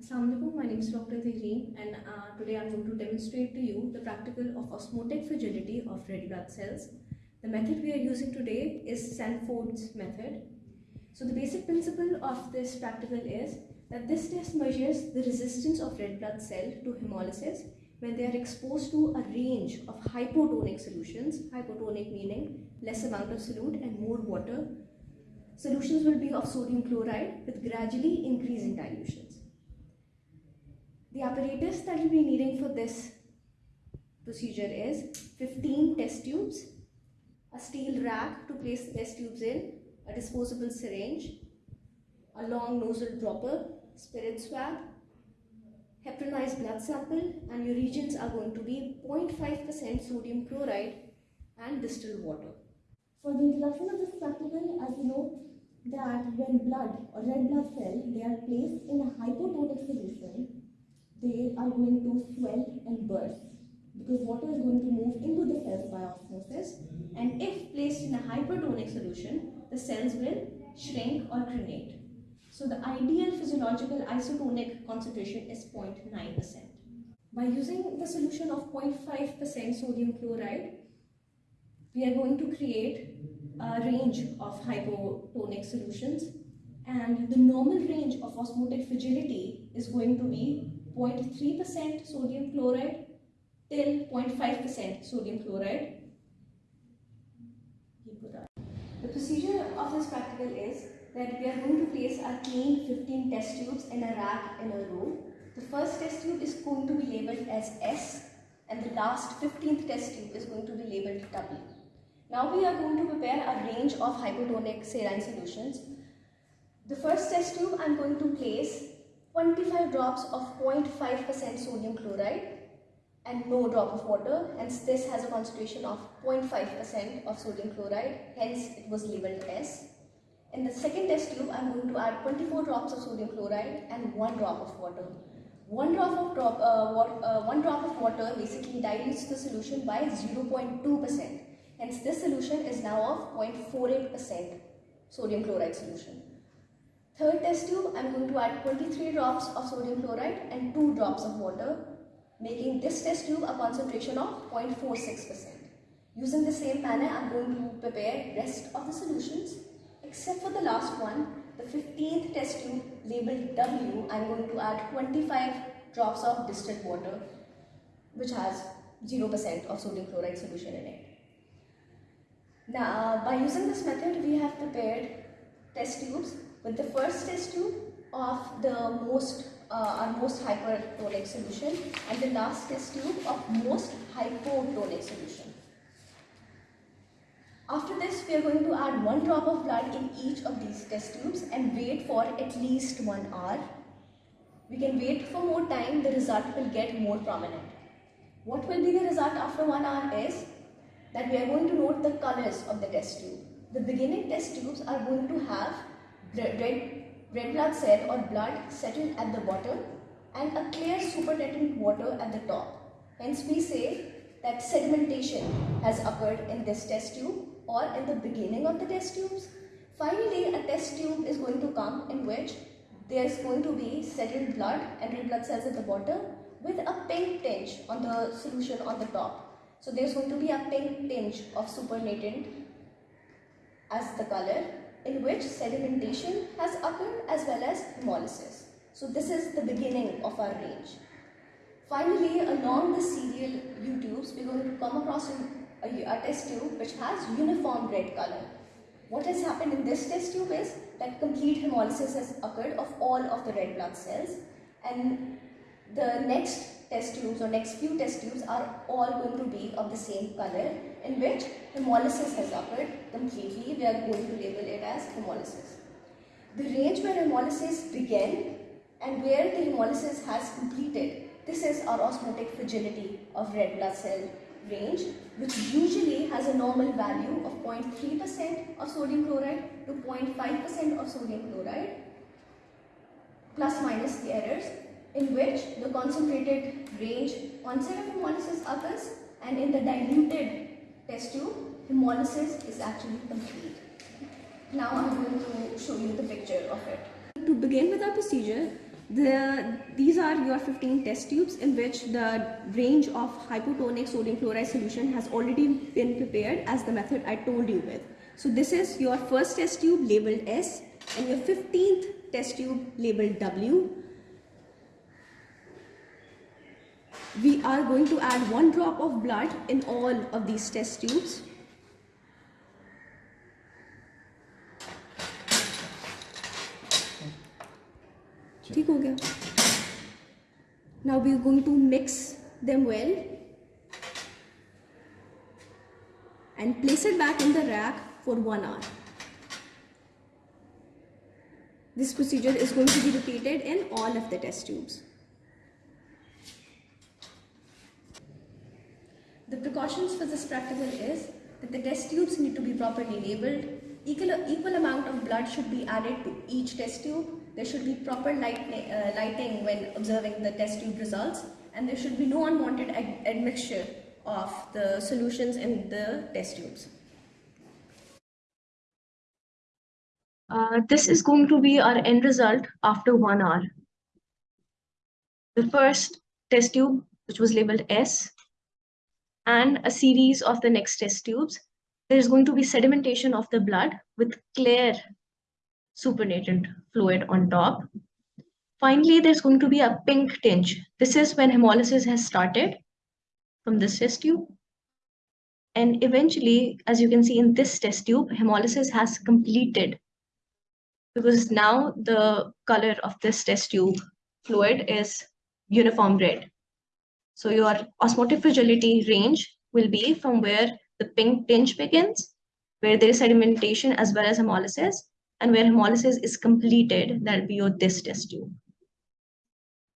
Assalamualaikum, my name is Dr. Tehreem and uh, today I'm going to demonstrate to you the practical of osmotic fragility of red blood cells. The method we are using today is Sanford's method. So the basic principle of this practical is that this test measures the resistance of red blood cell to hemolysis when they are exposed to a range of hypotonic solutions, hypotonic meaning less amount of solute and more water. Solutions will be of sodium chloride with gradually increasing dilutions. The apparatus that you'll be needing for this procedure is 15 test tubes, a steel rack to place the test tubes in, a disposable syringe, a long nozzle dropper, spirit swab, heparinized blood sample and your reagents are going to be 0.5% sodium chloride and distilled water. For the introduction of this practical, as you know that when blood or red blood cell, they are placed in a hypotonic solution, they are going to swell and burst because water is going to move into the cells by osmosis and if placed in a hypertonic solution, the cells will shrink or crenate. So the ideal physiological isotonic concentration is 0.9%. By using the solution of 0.5% sodium chloride, we are going to create a range of hypotonic solutions and the normal range of osmotic fragility is going to be 0.3% sodium chloride till 0.5% sodium chloride. The procedure of this practical is that we are going to place our clean 15 test tubes in a rack in a row. The first test tube is going to be labeled as S and the last 15th test tube is going to be labeled W. Now we are going to prepare a range of hypotonic saline solutions. The first test tube I am going to place 25 drops of 0.5% sodium chloride and no drop of water hence this has a concentration of 0.5% of sodium chloride hence it was labeled S. In the second test tube I am going to add 24 drops of sodium chloride and 1 drop of water. One drop of drop, uh, uh, one drop of water basically dilutes the solution by 0.2%. Hence this solution is now of 0.48% sodium chloride solution. Third test tube, I am going to add 23 drops of sodium chloride and 2 drops of water, making this test tube a concentration of 0.46%. Using the same manner, I am going to prepare rest of the solutions, except for the last one, the 15th test tube labeled W, I am going to add 25 drops of distilled water, which has 0% of sodium chloride solution in it. Now, uh, by using this method, we have prepared test tubes with the first test tube of the most uh, our most hypertonic solution and the last test tube of most hypotonic solution. After this, we are going to add one drop of blood in each of these test tubes and wait for at least one hour. We can wait for more time, the result will get more prominent. What will be the result after one hour is that we are going to note the colors of the test tube. The beginning test tubes are going to have red, red blood cell or blood settled at the bottom and a clear supernatant water at the top. Hence we say that sedimentation has occurred in this test tube or in the beginning of the test tubes. Finally, a test tube is going to come in which there is going to be settled blood and red blood cells at the bottom with a pink tinge on the solution on the top. So there is going to be a pink tinge of supernatant as the color in which sedimentation has occurred as well as hemolysis. So this is the beginning of our range. Finally, along the serial U-tubes, we're going to come across a, a test tube which has uniform red color. What has happened in this test tube is that complete hemolysis has occurred of all of the red blood cells and the next test tubes or next few test tubes are all going to be of the same color in which hemolysis has occurred completely. We are going to label it as hemolysis. The range where hemolysis began and where the hemolysis has completed, this is our osmotic fragility of red blood cell range which usually has a normal value of 0.3% of sodium chloride to 0.5% of sodium chloride plus minus the errors in which the concentrated range onset of hemolysis occurs and in the diluted test tube, hemolysis is actually complete. Now I'm going to show you the picture of it. To begin with our procedure, The, these are your 15 test tubes in which the range of hypotonic sodium chloride solution has already been prepared as the method I told you with. So this is your first test tube labeled S and your 15th test tube labeled W. We are going to add one drop of blood in all of these test tubes. ठीक हो गया now we are going to mix them well and place it back in the rack for one hour this procedure is going to be repeated in all of the test tubes Precautions for this practical is that the test tubes need to be properly labeled equal, equal amount of blood should be added to each test tube there should be proper light, uh, lighting when observing the test tube results and there should be no unwanted ad admixture of the solutions in the test tubes. Uh, this is going to be our end result after one hour. The first test tube, which was labeled S, and a series of the next test tubes, there is going to be sedimentation of the blood with clear supernatant fluid on top. Finally, there's going to be a pink tinge. This is when hemolysis has started from this test tube. And eventually, as you can see in this test tube, hemolysis has completed because now the color of this test tube fluid is uniform red. So your osmotic fragility range will be from where the pink tinge begins, where there is sedimentation as well as hemolysis, and where hemolysis is completed, that'll be your this test tube.